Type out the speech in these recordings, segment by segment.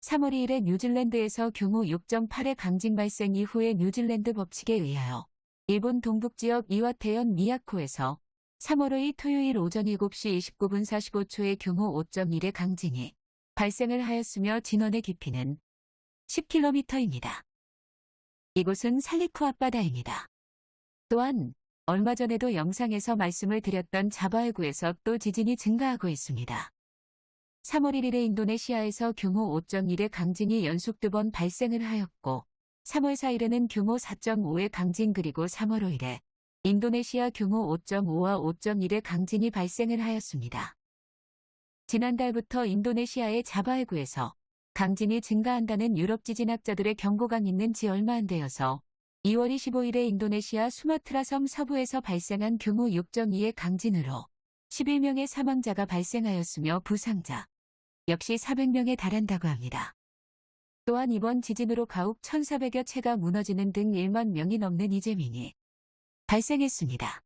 3월 2일에 뉴질랜드에서 규모 6.8의 강진 발생 이후에 뉴질랜드 법칙에 의하여 일본 동북지역 이와테현 미야코에서 3월 5일 토요일 오전 7시 29분 45초에 규모 5.1의 강진이 발생을 하였으며 진원의 깊이는 10km입니다. 이곳은 살리쿠 앞바다입니다. 또한 얼마 전에도 영상에서 말씀을 드렸던 자바해구에서 또 지진이 증가하고 있습니다. 3월 1일에 인도네시아에서 규모 5.1의 강진이 연속 두 번 발생을 하였고 3월 4일에는 규모 4.5의 강진 그리고 3월 5일에 인도네시아 규모 5.5와 5.1의 강진이 발생을 하였습니다. 지난달부터 인도네시아의 자바해구에서 강진이 증가한다는 유럽 지진학자들의 경고가 있는 지 얼마 안 되어서 2월 25일에 인도네시아 수마트라 섬 서부에서 발생한 규모 6.2의 강진으로 11명의 사망자가 발생하였으며 부상자 역시 400명에 달한다고 합니다. 또한 이번 지진으로 가옥 1,400여 채가 무너지는 등 1만 명이 넘는 이재민이 발생했습니다.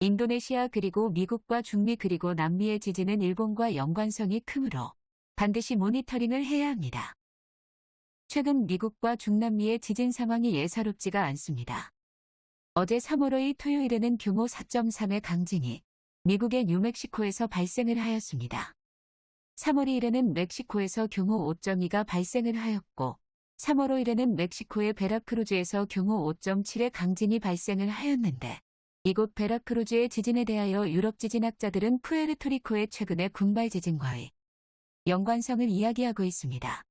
인도네시아 그리고 미국과 중미 그리고 남미의 지진은 일본과 연관성이 크므로 반드시 모니터링을 해야 합니다. 최근 미국과 중남미의 지진 상황이 예사롭지가 않습니다. 어제 3월 5일 토요일에는 규모 4.3의 강진이 미국의 뉴멕시코에서 발생을 하였습니다. 3월 2일에는 멕시코에서 규모 5.2가 발생을 하였고 3월 5일에는 멕시코의 베라크루즈에서 규모 5.7의 강진이 발생을 하였는데 이곳 베라크루즈의 지진에 대하여 유럽 지진학자들은 푸에르토리코의 최근의 군발 지진과의 연관성을 이야기하고 있습니다.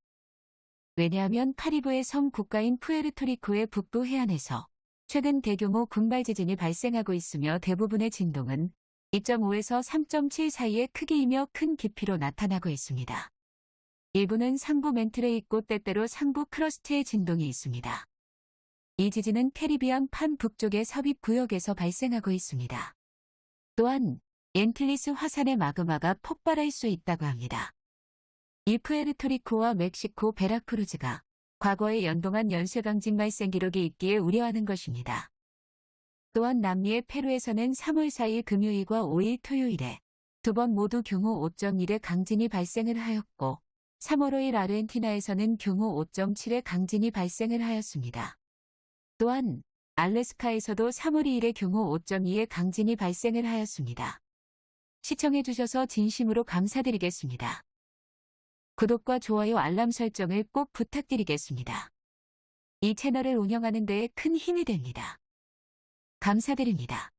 왜냐하면 카리브의 섬 국가인 푸에르토리코의 북부 해안에서 최근 대규모 군발 지진이 발생하고 있으며 대부분의 진동은 2.5에서 3.7 사이의 크기이며 큰 깊이로 나타나고 있습니다. 일부는 상부 맨틀에 있고 때때로 상부 crust의 진동이 있습니다. 이 지진은 캐리비안 판 북쪽의 섭입 구역에서 발생하고 있습니다. 또한 앤틸리스 화산의 마그마가 폭발할 수 있다고 합니다. 이 푸에르토리코와 멕시코 베라크루즈가 과거에 연동한 연쇄강진 발생 기록이 있기에 우려하는 것입니다. 또한 남미의 페루에서는 3월 4일 금요일과 5일 토요일에 두 번 모두 규모 5.1의 강진이 발생을 하였고 3월 5일 아르헨티나에서는 규모 5.7의 강진이 발생을 하였습니다. 또한 알래스카에서도 3월 2일에 규모 5.2의 강진이 발생을 하였습니다. 시청해주셔서 진심으로 감사드리겠습니다. 구독과 좋아요 알람 설정을 꼭 부탁드리겠습니다. 이 채널을 운영하는 데에 큰 힘이 됩니다. 감사드립니다.